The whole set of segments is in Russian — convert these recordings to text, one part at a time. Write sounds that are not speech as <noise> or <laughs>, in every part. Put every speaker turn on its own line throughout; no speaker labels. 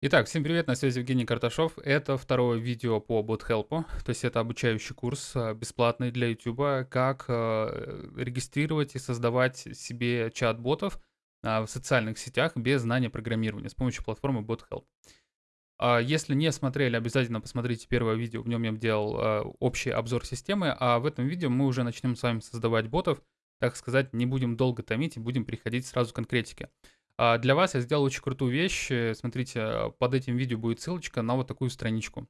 Итак, всем привет, на связи Евгений Карташов. Это второе видео по BotHelp, <laughs> то есть это обучающий курс а, бесплатный для YouTube, как э, регистрировать и создавать себе чат-ботов а, в социальных сетях без знания программирования с помощью платформы BotHelp. А если не смотрели, обязательно посмотрите первое видео, в нем я делал общий обзор системы, а в этом видео мы уже начнем с вами создавать ботов, так сказать, не будем долго томить и будем переходить сразу к конкретике. А для вас я сделал очень крутую вещь. Смотрите, под этим видео будет ссылочка на вот такую страничку.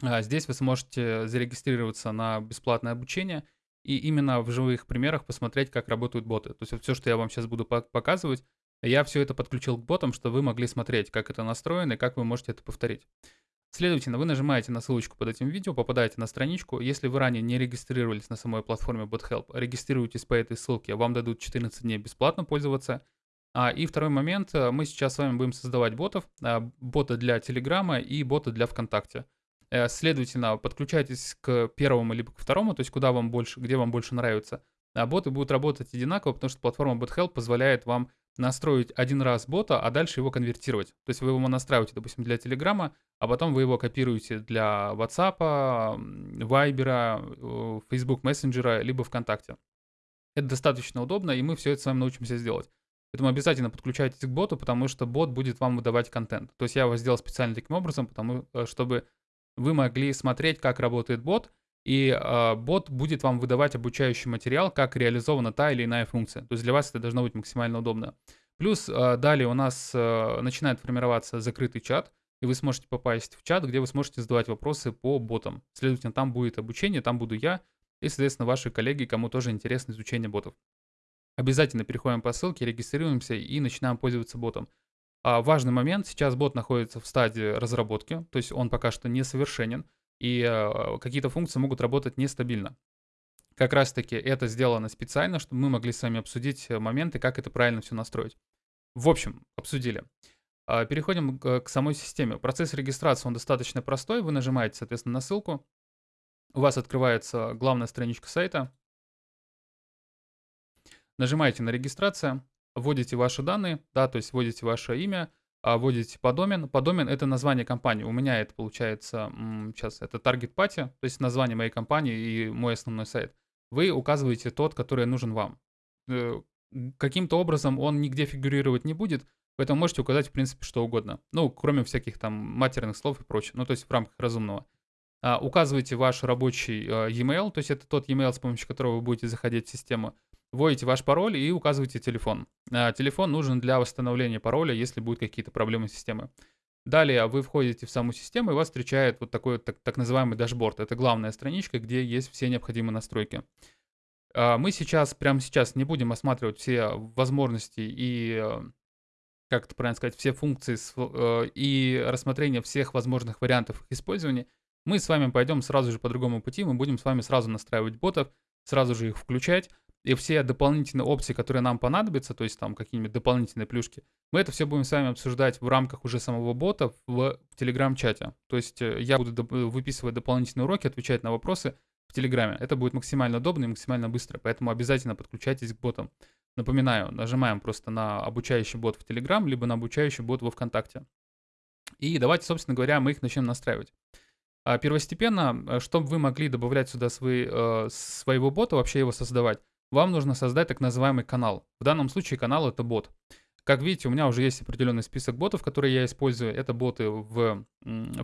А здесь вы сможете зарегистрироваться на бесплатное обучение и именно в живых примерах посмотреть, как работают боты. То есть все, что я вам сейчас буду показывать, я все это подключил к ботам, чтобы вы могли смотреть, как это настроено и как вы можете это повторить. Следовательно, вы нажимаете на ссылочку под этим видео, попадаете на страничку. Если вы ранее не регистрировались на самой платформе BotHelp, регистрируйтесь по этой ссылке, вам дадут 14 дней бесплатно пользоваться – и второй момент, э, мы сейчас с вами будем создавать ботов, а, боты для Телеграма и боты для ВКонтакте. Э, следовательно, подключайтесь к первому либо к второму, то есть куда вам больше, где вам больше нравится. А боты будут работать одинаково, потому что платформа BotHelp позволяет вам настроить один раз бота, а дальше его конвертировать. То есть вы его настраиваете, допустим, для Телеграма, а потом вы его копируете для WhatsApp, Viber, Facebook Messenger, либо ВКонтакте. Это достаточно удобно, и мы все это с вами научимся сделать. Поэтому обязательно подключайтесь к боту, потому что бот будет вам выдавать контент. То есть я его сделал специально таким образом, потому, э, чтобы вы могли смотреть, как работает бот, и э, бот будет вам выдавать обучающий материал, как реализована та или иная функция. То есть для вас это должно быть максимально удобно. Плюс э, далее у нас э, начинает формироваться закрытый чат, и вы сможете попасть в чат, где вы сможете задавать вопросы по ботам. Следовательно, там будет обучение, там буду я, и, соответственно, ваши коллеги, кому тоже интересно изучение ботов. Обязательно переходим по ссылке, регистрируемся и начинаем пользоваться ботом. А важный момент, сейчас бот находится в стадии разработки, то есть он пока что несовершенен, и э, какие-то функции могут работать нестабильно. Как раз таки это сделано специально, чтобы мы могли с вами обсудить моменты, как это правильно все настроить. В общем, обсудили. А, переходим к самой системе. Процесс регистрации, он достаточно простой. Вы нажимаете, соответственно, на ссылку. У вас открывается главная страничка сайта. Нажимаете на регистрация, вводите ваши данные, да, то есть вводите ваше имя, а, вводите подомен. Подомен — это название компании. У меня это получается, сейчас, это Target Party, то есть название моей компании и мой основной сайт. Вы указываете тот, который нужен вам. Э, каким-то образом он нигде фигурировать не будет, поэтому можете указать, в принципе, что угодно. Ну, кроме всяких там матерных слов и прочее. Ну, то есть в рамках разумного. А, указывайте ваш рабочий а, e-mail, то есть это тот e-mail, с помощью которого вы будете заходить в систему вводите ваш пароль и указываете телефон. А, телефон нужен для восстановления пароля, если будут какие-то проблемы с системой. Далее вы входите в саму систему, и вас встречает вот такой так, так называемый дашборд. Это главная страничка, где есть все необходимые настройки. А, мы сейчас, прямо сейчас не будем осматривать все возможности и, как это правильно сказать, все функции э, и рассмотрение всех возможных вариантов их использования. Мы с вами пойдем сразу же по другому пути, мы будем с вами сразу настраивать ботов, сразу же их включать, и все дополнительные опции, которые нам понадобятся, то есть там какие-нибудь дополнительные плюшки, мы это все будем с вами обсуждать в рамках уже самого бота в, в Telegram-чате. То есть э, я буду доп- выписывать дополнительные уроки, отвечать на вопросы в Телеграме. Это будет максимально удобно и максимально быстро, поэтому обязательно подключайтесь к ботам. Напоминаю, нажимаем просто на обучающий бот в Telegram, либо на обучающий бот во ВКонтакте. И давайте, собственно говоря, мы их начнем настраивать. А первостепенно, э, чтобы вы могли добавлять сюда свои, э, своего бота, вообще его создавать, вам нужно создать так называемый канал. В данном случае канал это бот. Как видите, у меня уже есть определенный список ботов, которые я использую. Это боты в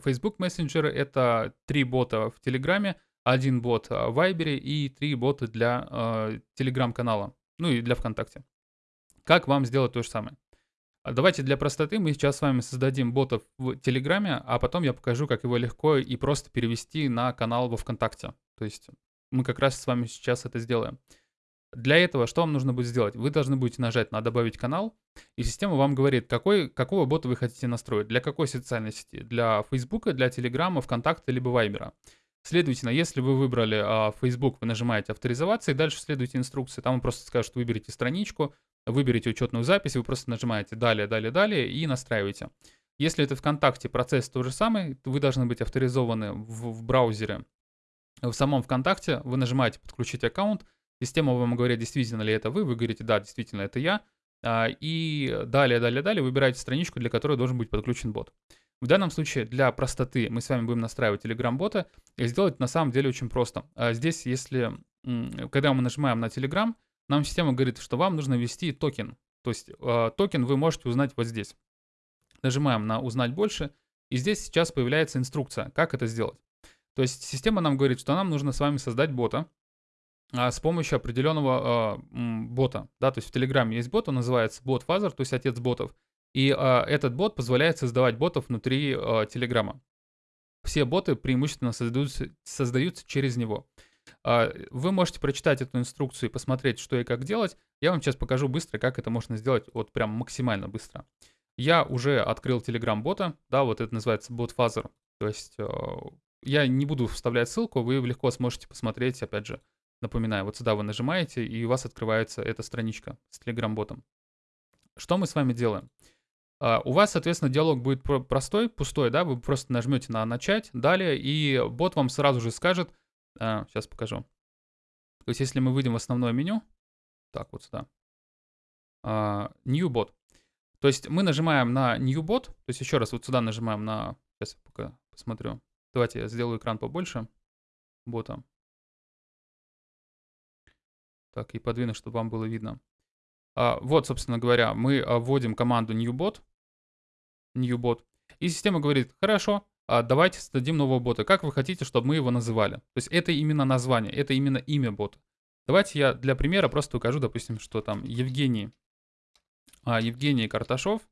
Facebook Messenger, это три бота в Телеграме, один бот в Viber и три бота для э, Telegram-канала, ну и для ВКонтакте. Как вам сделать то же самое? Давайте для простоты мы сейчас с вами создадим ботов в Телеграме, а потом я покажу, как его легко и просто перевести на канал во ВКонтакте. То есть мы как раз с вами сейчас это сделаем. Для этого что вам нужно будет сделать? Вы должны будете нажать на «Добавить канал», и система вам говорит, какой, какого бота вы хотите настроить, для какой социальной сети, для Facebook, для Telegram, ВКонтакта, либо Viber. Следовательно, если вы выбрали а, Facebook, вы нажимаете «Авторизоваться» и дальше следуйте инструкции. Там вам просто скажут, выберите страничку, выберите учетную запись, вы просто нажимаете «Далее», «Далее», «Далее» и настраиваете. Если это ВКонтакте, процесс тот же самый, вы должны быть авторизованы в, в браузере. В самом ВКонтакте вы нажимаете «Подключить аккаунт», Система вам говорит, действительно ли это вы, вы говорите, да, действительно это я. А, и далее, далее, далее выбираете страничку, для которой должен быть подключен бот. В данном случае для простоты мы с вами будем настраивать Telegram-бота и сделать на самом деле очень просто. А здесь, если, когда мы нажимаем на Telegram, нам система говорит, что вам нужно ввести токен. То есть э, токен вы можете узнать вот здесь. Нажимаем на «Узнать больше», и здесь сейчас появляется инструкция, как это сделать. То есть система нам говорит, что нам нужно с вами создать бота с помощью определенного э, бота. Да, то есть в Telegram есть бот, он называется BotFather, то есть отец ботов. И э, этот бот позволяет создавать ботов внутри Телеграма. Все боты преимущественно создаются, создаются через него. Вы можете прочитать эту инструкцию и посмотреть, что и как делать. Я вам сейчас покажу быстро, как это можно сделать, вот прям максимально быстро. Я уже открыл Telegram бота, да, вот это называется бот Fuzzer. То есть я не буду вставлять ссылку, вы легко сможете посмотреть, опять же, напоминаю, вот сюда вы нажимаете, и у вас открывается эта страничка с Telegram ботом. Что мы с вами делаем? Uh, у вас, соответственно, диалог будет простой, пустой, да, вы просто нажмете на «Начать», далее, и бот вам сразу же скажет, сейчас покажу. То есть, если мы выйдем в основное меню, так, вот сюда, uh, New Bot, то есть мы нажимаем на New Bot, то есть еще раз вот сюда нажимаем на, сейчас я пока посмотрю, давайте я сделаю экран побольше, бота. Так, и подвину, чтобы вам было видно. Uh, вот, собственно говоря, мы вводим команду newbot, newbot. И система говорит, хорошо, а давайте создадим нового бота. Как вы хотите, чтобы мы его называли? То есть это именно название, это именно имя бота. Давайте я для примера просто укажу, допустим, что там Евгений, а, Евгений Карташов.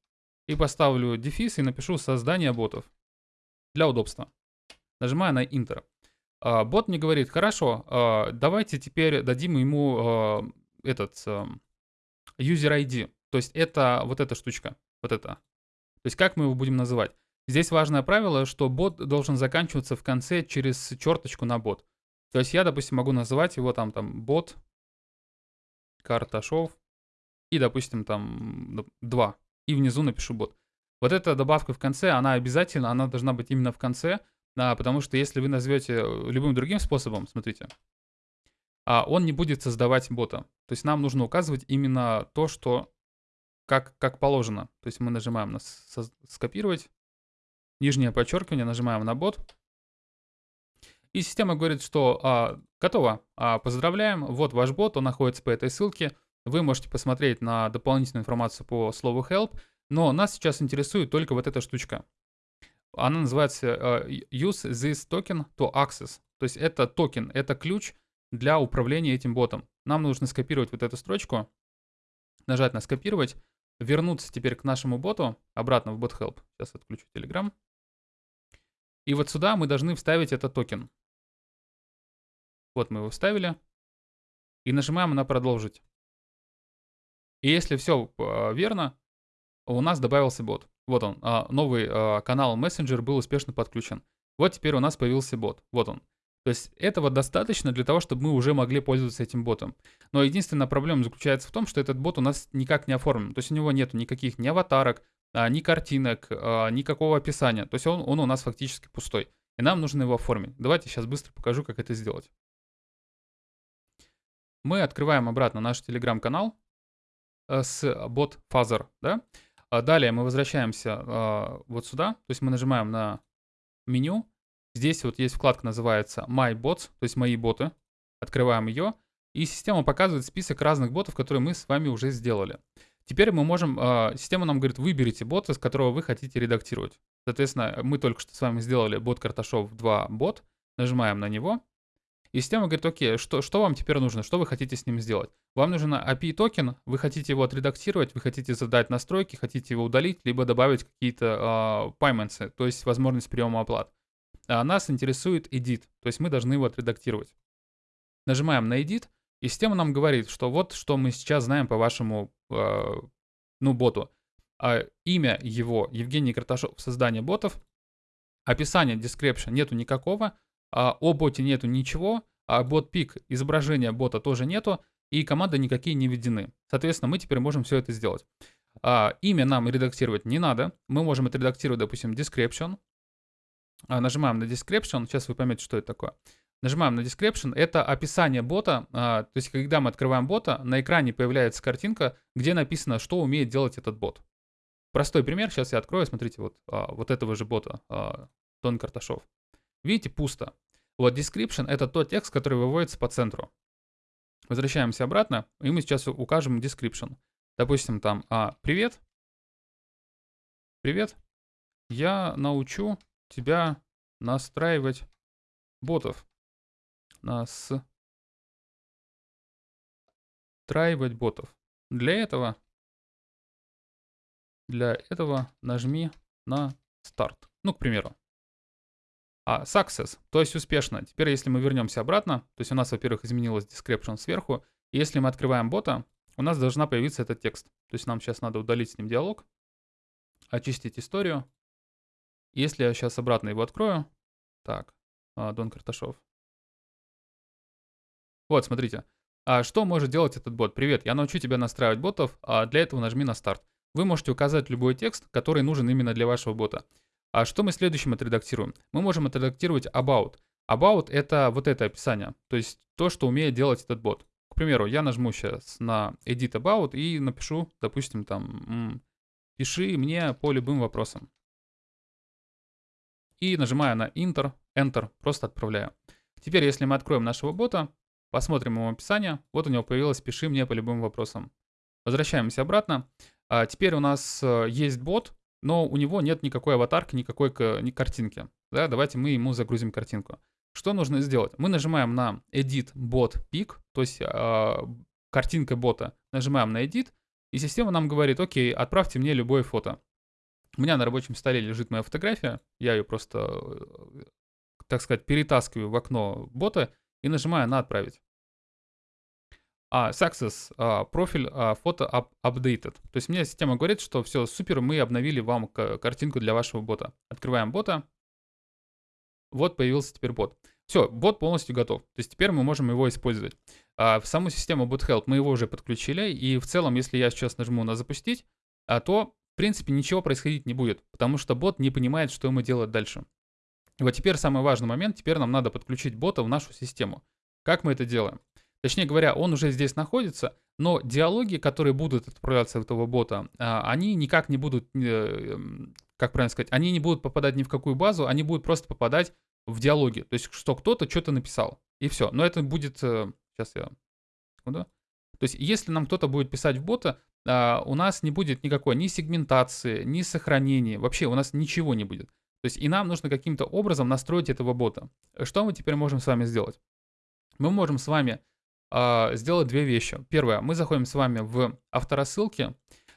И поставлю дефис и напишу создание ботов. Для удобства. Нажимаю на Enter. А, бот мне говорит, хорошо, а, давайте теперь дадим ему а, этот user ID. То есть это вот эта штучка, вот это. То есть как мы его будем называть? Здесь важное правило, что бот должен заканчиваться в конце через черточку на бот. То есть я, допустим, могу называть его там, там бот Карташов и, допустим, там 2. И внизу напишу бот. Вот эта добавка в конце, она обязательно, она должна быть именно в конце, а, потому что если вы назовете э, любым другим способом, смотрите, а он не будет создавать бота. То есть нам нужно указывать именно то, что как, как положено. То есть мы нажимаем на скопировать, нижнее подчеркивание, нажимаем на бот. И система говорит, что а, готово, а, поздравляем, вот ваш бот, он находится по этой ссылке. Вы можете посмотреть на дополнительную информацию по слову help, но нас сейчас интересует только вот эта штучка. Она называется uh, use this token to access. То есть это токен, это ключ для управления этим ботом. Нам нужно скопировать вот эту строчку, нажать на скопировать, вернуться теперь к нашему боту, обратно в бот help. Сейчас отключу Telegram. И вот сюда мы должны вставить этот токен. Вот мы его вставили. И нажимаем на продолжить. И если все а, верно, у нас добавился бот. Вот он, а, новый а, канал Messenger был успешно подключен. Вот теперь у нас появился бот. Вот он. То есть этого достаточно для того, чтобы мы уже могли пользоваться этим ботом. Но единственная проблема заключается в том, что этот бот у нас никак не оформлен. То есть у него нет никаких ни аватарок, а, ни картинок, никакого описания. То есть он, он у нас фактически пустой. И нам нужно его оформить. Давайте сейчас быстро покажу, как это сделать. Мы открываем обратно наш телеграм-канал э, с бот Fuzzer, да? А далее мы возвращаемся вот сюда, то есть мы нажимаем на меню, Здесь вот есть вкладка, называется My Bots, то есть мои боты. Открываем ее, и система показывает список разных ботов, которые мы с вами уже сделали. Теперь мы можем, э, система нам говорит, выберите бота, с которого вы хотите редактировать. Соответственно, мы только что с вами сделали бот Карташов 2 бот, нажимаем на него, и система говорит, окей, что, что вам теперь нужно, что вы хотите с ним сделать? Вам нужен API токен, вы хотите его отредактировать, вы хотите задать настройки, хотите его удалить, либо добавить какие-то э, payments, то есть возможность приема оплат а нас интересует edit, то есть мы должны его отредактировать. Нажимаем на edit, и система нам говорит, что вот что мы сейчас знаем по вашему, э, ну, боту. А имя его Евгений Карташов, создание ботов. Описание, description нету никакого. А о боте нету ничего. А бот пик, изображения бота тоже нету. И команды никакие не введены. Соответственно, мы теперь можем все это сделать. А, имя нам редактировать не надо. Мы можем отредактировать, допустим, description. А, нажимаем на description, сейчас вы поймете, что это такое. Нажимаем на description, это описание бота, а, то есть когда мы открываем бота, на экране появляется картинка, где написано, что умеет делать этот бот. Простой пример, сейчас я открою, смотрите, вот, вот этого же бота, Дон Карташов. Видите, пусто. Вот description — это тот текст, который выводится по центру. Возвращаемся обратно, и мы сейчас укажем description. Допустим, там а, «Привет, привет, я научу тебя настраивать ботов. Настраивать ботов. Для этого, для этого нажми на старт. Ну, к примеру. А success, то есть успешно. Теперь, если мы вернемся обратно, то есть у нас, во-первых, изменилось description сверху. И если мы открываем бота, у нас должна появиться этот текст. То есть нам сейчас надо удалить с ним диалог, очистить историю. Если я сейчас обратно его открою, так, а, Дон Карташов. Вот, смотрите. А что может делать этот бот? Привет, я научу тебя настраивать ботов, а для этого нажми на старт. Вы можете указать любой текст, который нужен именно для вашего бота. А что мы следующим отредактируем? Мы можем отредактировать about. About — это вот это описание, то есть то, что умеет делать этот бот. К примеру, я нажму сейчас на Edit About и напишу, допустим, там, пиши мне по любым вопросам. И нажимаю на Enter, Enter, просто отправляю. Теперь, если мы откроем нашего бота, посмотрим его описание, вот у него появилось «Пиши мне по любым вопросам». Возвращаемся обратно. А теперь у нас э, есть бот, но у него нет никакой аватарки, никакой ни картинки. Да, давайте мы ему загрузим картинку. Что нужно сделать? Мы нажимаем на Edit Bot Pic, то есть э, картинка бота. Нажимаем на Edit, и система нам говорит, окей, отправьте мне любое фото. У меня на рабочем столе лежит моя фотография, я ее просто, э, так сказать, перетаскиваю в окно бота и нажимаю на «Отправить». А, success, а, профиль, а, фото up, updated. То есть мне система говорит, что все, супер, мы обновили вам картинку для вашего бота. Открываем бота. Вот появился теперь бот. Все, бот полностью готов. То есть теперь мы можем его использовать. А, в саму систему BotHelp мы его уже подключили. И в целом, если я сейчас нажму на запустить, а, то в принципе ничего происходить не будет. Потому что бот не понимает, что ему делать дальше. Вот теперь самый важный момент. Теперь нам надо подключить бота в нашу систему. Как мы это делаем? Точнее говоря, он уже здесь находится, но диалоги, которые будут отправляться в этого бота, а, они никак не будут, э, как правильно сказать, они не будут попадать ни в какую базу, они будут просто попадать в диалоги. То есть, что кто-то что-то написал. И все. Но это будет... Сейчас э, я... Секунду. То есть, если нам кто-то будет писать в бота, а, у нас не будет никакой ни сегментации, ни сохранения. Вообще у нас ничего не будет. То есть, и нам нужно каким-то образом настроить этого бота. Что мы теперь можем с вами сделать? Мы можем с вами э, сделать две вещи. Первое, мы заходим с вами в авторассылки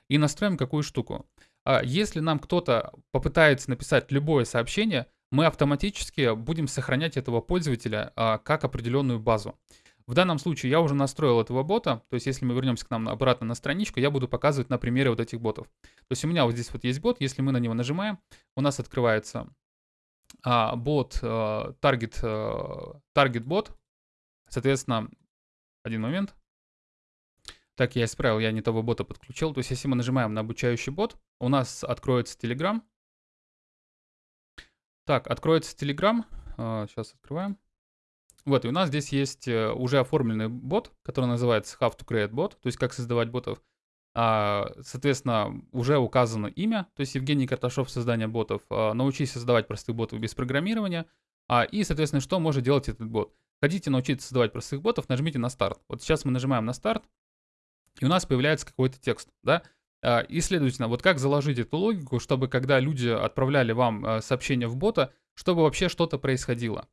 и настроим какую штуку. Э, если нам кто-то попытается написать любое сообщение, мы автоматически будем сохранять этого пользователя э, как определенную базу. В данном случае я уже настроил этого бота, то есть если мы вернемся к нам обратно на страничку, я буду показывать на примере вот этих ботов. То есть у меня вот здесь вот есть бот, если мы на него нажимаем, у нас открывается а, бот, а, target, а, target бот, соответственно, один момент. Так, я исправил, я не того бота подключил. То есть, если мы нажимаем на обучающий бот, у нас откроется Telegram. Так, откроется Telegram. Сейчас открываем. Вот, и у нас здесь есть э, уже оформленный бот, который называется How to Create Bot, то есть как создавать ботов. А, соответственно, уже указано имя, то есть Евгений Карташов, создание ботов. А, научись создавать простых ботов без программирования. А, и, соответственно, что может делать этот бот? Хотите научиться создавать простых ботов, нажмите на старт. Вот сейчас мы нажимаем на старт, и у нас появляется какой-то текст, да? А, и, следовательно, вот как заложить эту логику, чтобы когда люди отправляли вам а, сообщение в бота, чтобы вообще что-то происходило.